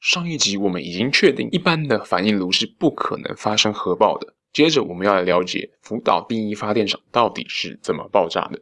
上一集我们已经确定，一般的反应炉是不可能发生核爆的。接着我们要来了解福岛第一发电厂到底是怎么爆炸的。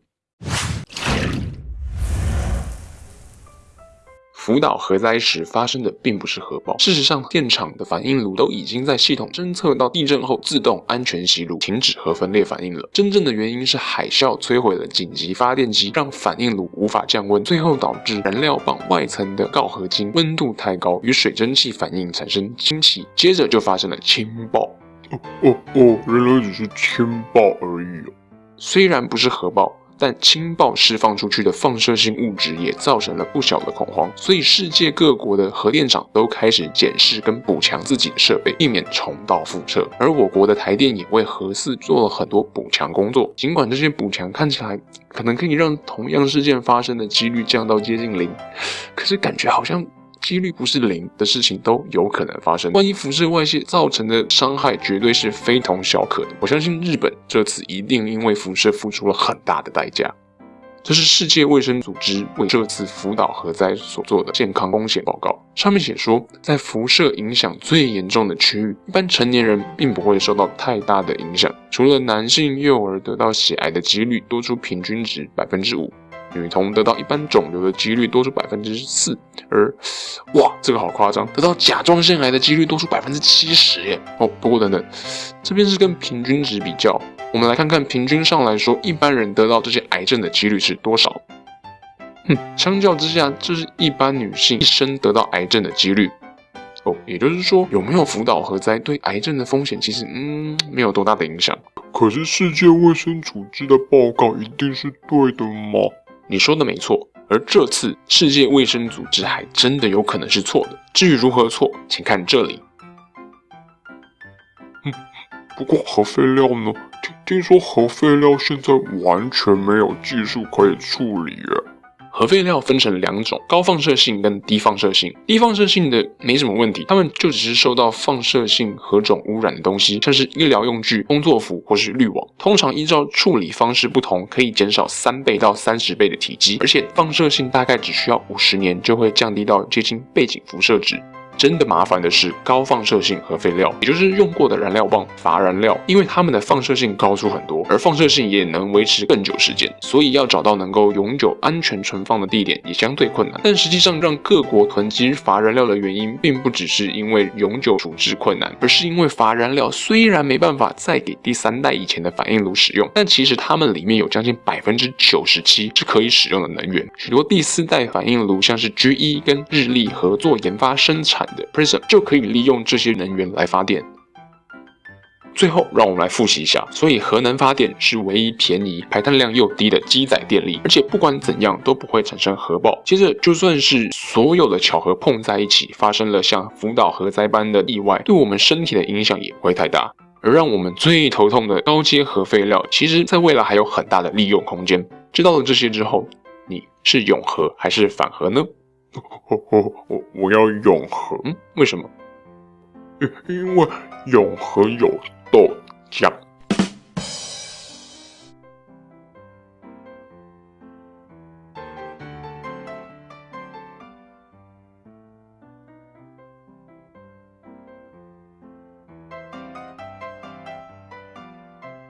福岛核灾时发生的并不是核爆，事实上，电厂的反应炉都已经在系统侦测到地震后自动安全熄炉，停止核分裂反应了。真正的原因是海啸摧毁了紧急发电机，让反应炉无法降温，最后导致燃料棒外层的锆合金温度太高，与水蒸气反应产生氢气，接着就发生了氢爆。哦哦哦，原来只是氢爆而已哦。虽然不是核爆。但氢爆释放出去的放射性物质也造成了不小的恐慌，所以世界各国的核电厂都开始检视跟补强自己的设备，避免重蹈覆辙。而我国的台电也为核四做了很多补强工作，尽管这些补强看起来可能可以让同样事件发生的几率降到接近零，可是感觉好像。几率不是零的事情都有可能发生。万一辐射外泄造成的伤害绝对是非同小可的。我相信日本这次一定因为辐射付出了很大的代价。这是世界卫生组织为这次福岛核灾所做的健康风险报告，上面写说，在辐射影响最严重的区域，一般成年人并不会受到太大的影响，除了男性幼儿得到血癌的几率多出平均值百分之五。女童得到一般肿瘤的几率多出百分之四，而哇，这个好夸张，得到甲状腺癌的几率多出百分之七十耶！哦，不过等等，这边是跟平均值比较，我们来看看平均上来说，一般人得到这些癌症的几率是多少？哼，相较之下，这是一般女性一生得到癌症的几率。哦，也就是说，有没有福岛核灾对癌症的风险其实嗯没有多大的影响。可是世界卫生组织的报告一定是对的吗？你说的没错，而这次世界卫生组织还真的有可能是错的。至于如何错，请看这里。嗯，不过核废料呢？听听说核废料现在完全没有技术可以处理耶。核废料分成两种，高放射性跟低放射性。低放射性的没什么问题，它们就只是受到放射性何种污染的东西，像是医疗用具、工作服或是滤网。通常依照处理方式不同，可以减少三倍到三十倍的体积，而且放射性大概只需要五十年就会降低到接近背景辐射值。真的麻烦的是高放射性核废料，也就是用过的燃料棒、乏燃料，因为它们的放射性高出很多，而放射性也能维持更久时间，所以要找到能够永久安全存放的地点也相对困难。但实际上，让各国囤积乏燃料的原因，并不只是因为永久处置困难，而是因为乏燃料虽然没办法再给第三代以前的反应炉使用，但其实它们里面有将近百分之九十七是可以使用的能源。许多第四代反应炉，像是 GE 跟日立合作研发生产。的 Prism 就可以利用这些能源来发电。最后，让我们来复习一下。所以，核能发电是唯一便宜、排碳量又低的机载电力，而且不管怎样都不会产生核爆。接着，就算是所有的巧合碰在一起，发生了像福岛核灾般的意外，对我们身体的影响也不会太大。而让我们最头痛的高阶核废料，其实在未来还有很大的利用空间。知道了这些之后，你是永和还是反核呢？我我我我要永恒，为什么？因因为永恒有豆浆。